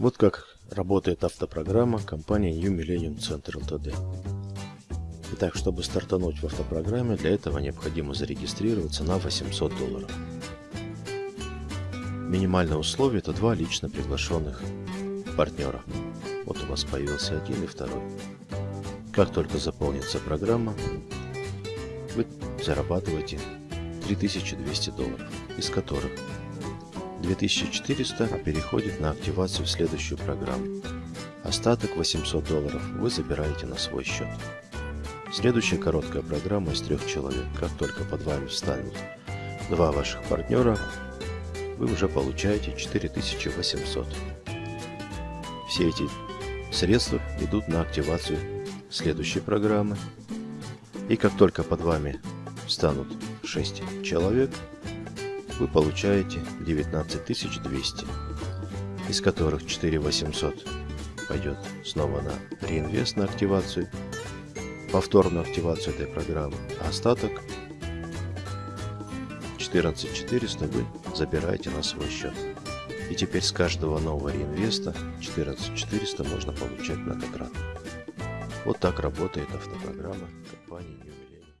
Вот как работает автопрограмма компании New Millennium Center Ltd. Итак, чтобы стартануть в автопрограмме, для этого необходимо зарегистрироваться на 800 долларов. Минимальное условие это два лично приглашенных партнера. Вот у вас появился один и второй. Как только заполнится программа, вы зарабатываете 3200 долларов, из которых 2400 переходит на активацию в следующую программу. Остаток 800 долларов вы забираете на свой счет. Следующая короткая программа из трех человек. Как только под вами встанут два ваших партнера, вы уже получаете 4800. Все эти средства идут на активацию следующей программы. И как только под вами встанут 6 человек, вы получаете 19200, из которых 4800 пойдет снова на реинвест на активацию, повторную активацию этой программы, а остаток 14400 вы забираете на свой счет. И теперь с каждого нового реинвеста 14400 можно получать многократно. Вот так работает автопрограмма компании New